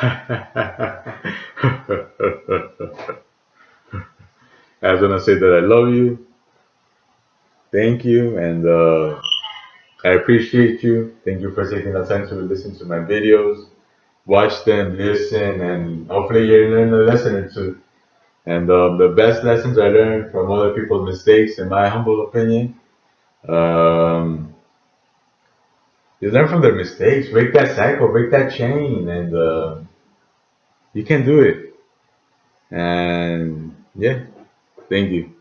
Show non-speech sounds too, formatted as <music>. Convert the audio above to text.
<laughs> I was gonna say that I love you. Thank you, and uh, I appreciate you. Thank you for taking the time to listen to my videos, watch them, listen, and hopefully you learn a lesson or two. And uh, the best lessons I learned from other people's mistakes, in my humble opinion, um, you learn from their mistakes, break that cycle, break that chain, and uh, you can do it. And yeah, thank you.